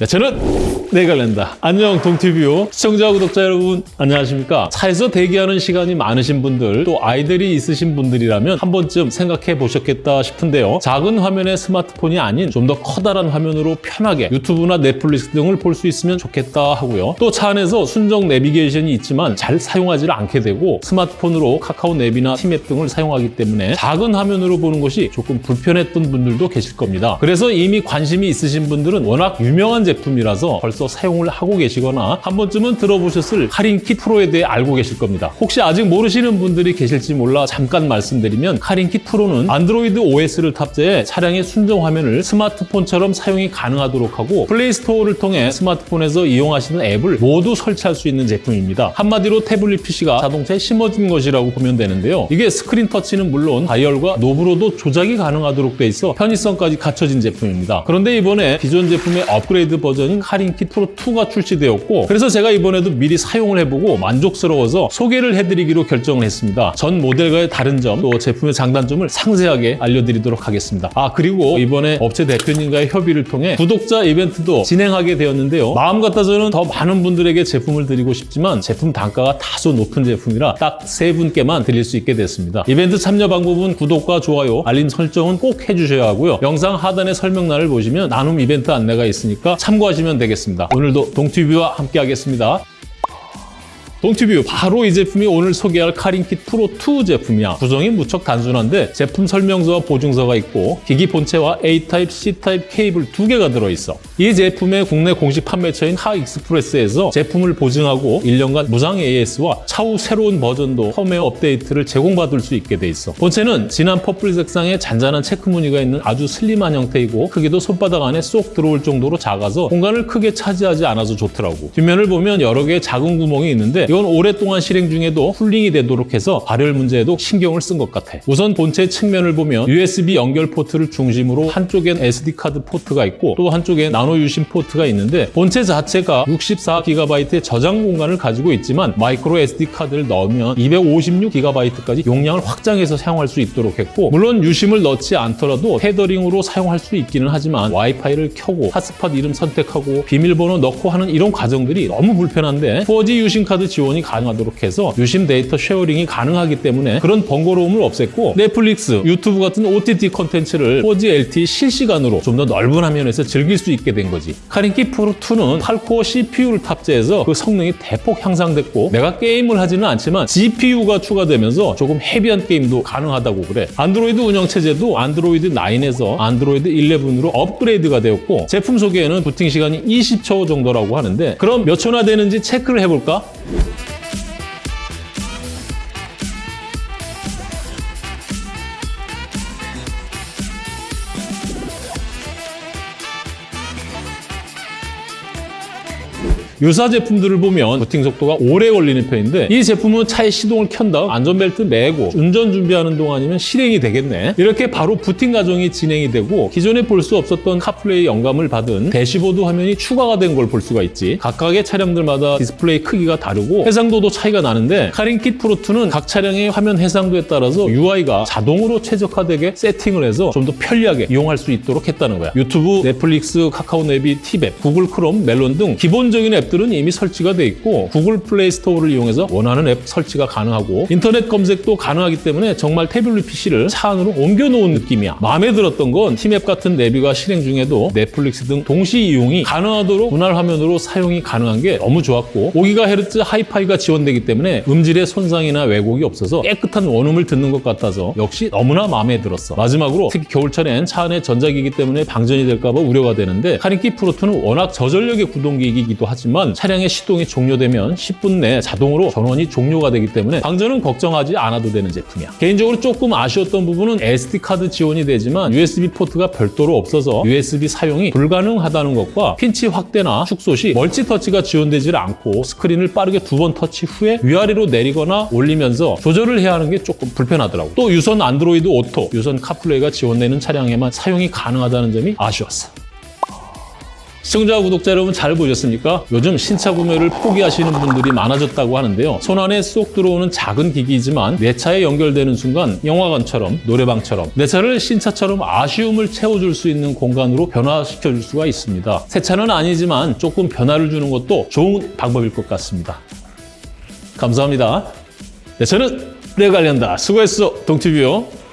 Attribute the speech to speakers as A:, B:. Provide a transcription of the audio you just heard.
A: 네, 저는 네갈랜다. 안녕 동티뷰 시청자 구독자 여러분 안녕하십니까? 차에서 대기하는 시간이 많으신 분들 또 아이들이 있으신 분들이라면 한 번쯤 생각해 보셨겠다 싶은데요. 작은 화면의 스마트폰이 아닌 좀 더 커다란 화면으로 편하게 유튜브나 넷플릭스 등을 볼 수 있으면 좋겠다 하고요. 또 차 안에서 순정 내비게이션이 있지만 잘 사용하지 않게 되고 스마트폰으로 카카오 앱이나 티맵 등을 사용하기 때문에 작은 화면으로 보는 것이 조금 불편했던 분들도 계실 겁니다. 그래서 이미 관심이 있으신 분들은 워낙 유명한 제품이라서 벌써 사용을 하고 계시거나 한 번쯤은 들어보셨을 카린킷 프로에 대해 알고 계실 겁니다. 혹시 아직 모르시는 분들이 계실지 몰라 잠깐 말씀드리면 카린킷 프로는 안드로이드 OS를 탑재해 차량의 순정 화면을 스마트폰처럼 사용이 가능하도록 하고 플레이스토어를 통해 스마트폰에서 이용하시는 앱을 모두 설치할 수 있는 제품입니다. 한마디로 태블릿 PC가 자동차에 심어진 것이라고 보면 되는데요. 이게 스크린 터치는 물론 다이얼과 knob로도 조작이 가능하도록 돼 있어 편의성까지 갖춰진 제품입니다. 그런데 이번에 기존 제품의 업그레이드 버전인 카린킷 프로 2가 출시되었고 그래서 제가 이번에도 미리 사용을 해보고 만족스러워서 소개를 해드리기로 결정을 했습니다. 전 모델과의 다른 점, 또 제품의 장단점을 상세하게 알려드리도록 하겠습니다. 아 그리고 이번에 업체 대표님과의 협의를 통해 구독자 이벤트도 진행하게 되었는데요. 마음 같아서는 더 많은 분들에게 제품을 드리고 싶지만 제품 단가가 다소 높은 제품이라 딱 세 분께만 드릴 수 있게 됐습니다. 이벤트 참여 방법은 구독과 좋아요, 알림 설정은 꼭 해주셔야 하고요. 영상 하단의 설명란을 보시면 나눔 이벤트 안내가 있으니까 참고하시면 되겠습니다. 오늘도 동티뷰와 함께 하겠습니다. 동티뷰 바로 이 제품이 오늘 소개할 카린킷 프로 2 제품이야. 구성이 무척 단순한데 제품 설명서와 보증서가 있고 기기 본체와 A타입, C타입 케이블 두 개가 들어있어. 이 제품의 국내 공식 판매처인 하익스프레스에서 제품을 보증하고 1년간 무상 AS와 차후 새로운 버전도 펌웨어 업데이트를 제공받을 수 있게 돼 있어. 본체는 진한 purple 색상의 잔잔한 체크 무늬가 있는 아주 슬림한 형태이고 크기도 손바닥 안에 쏙 들어올 정도로 작아서 공간을 크게 차지하지 않아서 좋더라고. 뒷면을 보면 여러 개의 작은 구멍이 있는데 이건 오랫동안 실행 중에도 cooling이 되도록 해서 발열 문제에도 신경을 쓴 것 같아. 우선 본체 측면을 보면 USB 연결 포트를 중심으로 한쪽엔 SD카드 포트가 있고 또 한쪽엔 나노 유심 포트가 있는데 본체 자체가 64GB의 저장 공간을 가지고 있지만 마이크로 SD카드를 넣으면 256GB까지 용량을 확장해서 사용할 수 있도록 했고 물론 유심을 넣지 않더라도 테더링으로 사용할 수 있기는 하지만 와이파이를 켜고 핫스팟 이름 선택하고 비밀번호 넣고 하는 이런 과정들이 너무 불편한데 4G 유심 카드 지원 지원이 가능하도록 해서 유심 데이터 sharing이 가능하기 때문에 그런 번거로움을 없앴고 넷플릭스, 유튜브 같은 OTT 컨텐츠를 4G LTE 실시간으로 좀 더 넓은 화면에서 즐길 수 있게 된 거지. 카린키 프로2는 8코어 CPU를 탑재해서 그 성능이 대폭 향상됐고 내가 게임을 하지는 않지만 GPU가 추가되면서 조금 헤비한 게임도 가능하다고 그래. 안드로이드 운영체제도 안드로이드 9에서 안드로이드 11으로 업그레이드가 되었고 제품 소개에는 부팅 시간이 20초 정도라고 하는데 그럼 몇 초나 되는지 체크를 해볼까? Thank you. 유사 제품들을 보면 부팅 속도가 오래 걸리는 편인데 이 제품은 차의 시동을 켠 다음 안전벨트 매고 운전 준비하는 동안이면 실행이 되겠네. 이렇게 바로 부팅 과정이 진행이 되고 기존에 볼 수 없었던 카플레이 영감을 받은 대시보드 화면이 추가가 된 걸 볼 수가 있지. 각각의 차량들마다 디스플레이 크기가 다르고 해상도도 차이가 나는데 카린킷 프로2는 각 차량의 화면 해상도에 따라서 UI가 자동으로 최적화되게 세팅을 해서 좀 더 편리하게 이용할 수 있도록 했다는 거야. 유튜브, 넷플릭스, 카카오 네비, 티맵, 구글 크롬, 멜론 등 기본적인 앱 들은 이미 설치가 돼 있고 구글 플레이 스토어를 이용해서 원하는 앱 설치가 가능하고 인터넷 검색도 가능하기 때문에 정말 태블릿 PC를 차 안으로 옮겨놓은 느낌이야. 마음에 들었던 건 티맵 같은 내비가 실행 중에도 넷플릭스 등 동시 이용이 가능하도록 분할 화면으로 사용이 가능한 게 너무 좋았고 5GHz 와이파이가 지원되기 때문에 음질의 손상이나 왜곡이 없어서 깨끗한 원음을 듣는 것 같아서 역시 너무나 마음에 들었어. 마지막으로 특히 겨울철엔 차 안에 전자기기 때문에 방전이 될까 봐 우려가 되는데 카린킷 프로2는 워낙 저전력의 구동기기이기도 하지만 차량의 시동이 종료되면 10분 내에 자동으로 전원이 종료가 되기 때문에 방전은 걱정하지 않아도 되는 제품이야. 개인적으로 조금 아쉬웠던 부분은 SD카드 지원이 되지만 USB 포트가 별도로 없어서 USB 사용이 불가능하다는 것과 핀치 확대나 축소 시 멀티 터치가 지원되지 않고 스크린을 빠르게 두 번 터치 후에 위아래로 내리거나 올리면서 조절을 해야 하는 게 조금 불편하더라고. 또 유선 안드로이드 오토, 유선 카플레이가 지원되는 차량에만 사용이 가능하다는 점이 아쉬웠어. 시청자 구독자 여러분 잘 보셨습니까? 요즘 신차 구매를 포기하시는 분들이 많아졌다고 하는데요. 손 안에 쏙 들어오는 작은 기기이지만 내 차에 연결되는 순간 영화관처럼 노래방처럼 내 차를 신차처럼 아쉬움을 채워줄 수 있는 공간으로 변화시켜줄 수가 있습니다. 새 차는 아니지만 조금 변화를 주는 것도 좋은 방법일 것 같습니다. 감사합니다. 내 차는 내가 관련다. 수고했어, 동티뷰요.